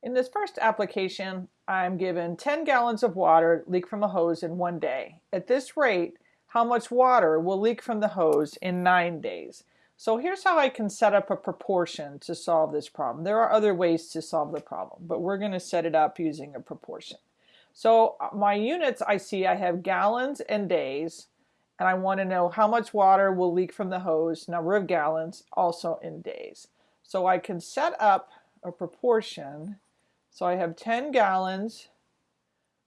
In this first application, I'm given 10 gallons of water leak from a hose in one day. At this rate, how much water will leak from the hose in nine days? So here's how I can set up a proportion to solve this problem. There are other ways to solve the problem, but we're going to set it up using a proportion. So uh, my units I see I have gallons and days, and I want to know how much water will leak from the hose, number of gallons, also in days. So I can set up a proportion so I have 10 gallons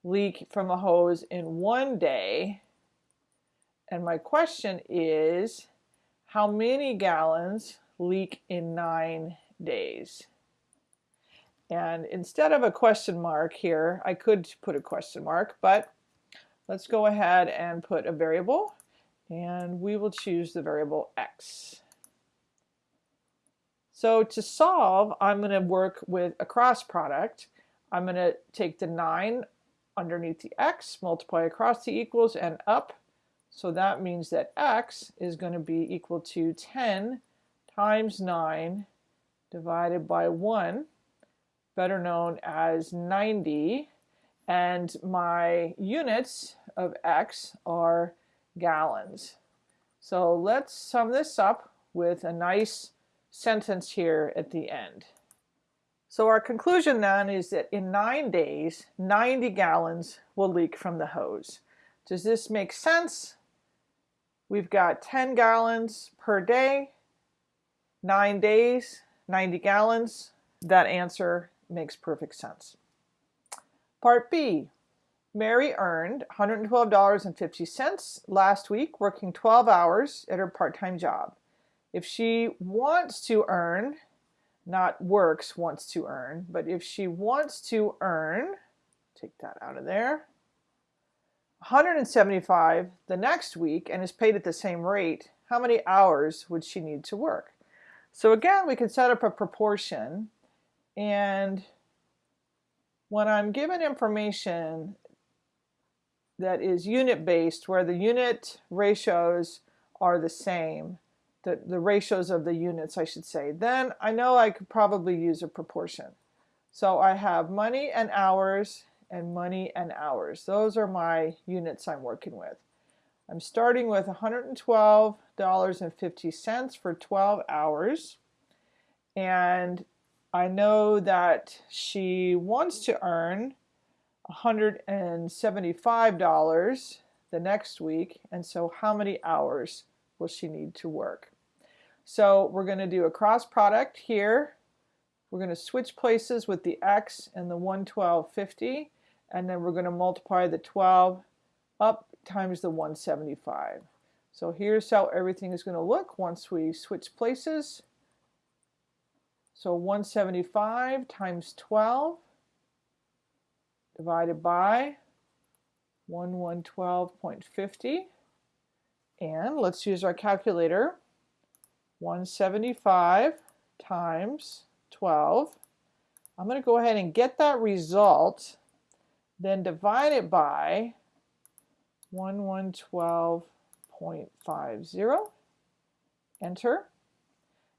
leak from a hose in one day. And my question is, how many gallons leak in nine days? And instead of a question mark here, I could put a question mark, but let's go ahead and put a variable and we will choose the variable x. So to solve, I'm going to work with a cross product. I'm going to take the 9 underneath the x, multiply across the equals and up. So that means that x is going to be equal to 10 times 9 divided by 1, better known as 90. And my units of x are gallons. So let's sum this up with a nice sentence here at the end. So our conclusion then is that in nine days, 90 gallons will leak from the hose. Does this make sense? We've got 10 gallons per day, nine days, 90 gallons. That answer makes perfect sense. Part B, Mary earned $112.50 last week working 12 hours at her part-time job. If she wants to earn, not works, wants to earn, but if she wants to earn, take that out of there, 175 the next week and is paid at the same rate, how many hours would she need to work? So again, we can set up a proportion and when I'm given information that is unit based where the unit ratios are the same, the, the ratios of the units, I should say, then I know I could probably use a proportion. So I have money and hours and money and hours. Those are my units I'm working with. I'm starting with $112.50 for 12 hours. And I know that she wants to earn $175 the next week. And so how many hours will she need to work? So we're going to do a cross product here. We're going to switch places with the x and the 112.50 and then we're going to multiply the 12 up times the 175. So here's how everything is going to look once we switch places. So 175 times 12 divided by 1112.50 and let's use our calculator 175 times 12. I'm going to go ahead and get that result, then divide it by 1112.50. Enter.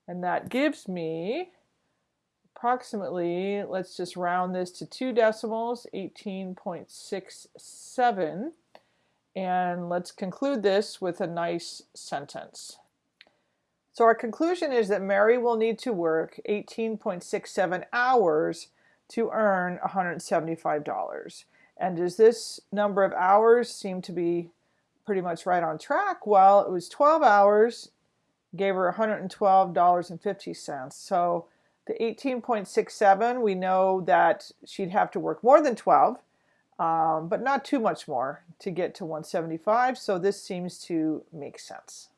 And that gives me approximately, let's just round this to two decimals, 18.67. And let's conclude this with a nice sentence. So our conclusion is that Mary will need to work 18.67 hours to earn $175. And does this number of hours seem to be pretty much right on track? Well, it was 12 hours, gave her $112.50. So the 18.67, we know that she'd have to work more than 12, um, but not too much more to get to 175. So this seems to make sense.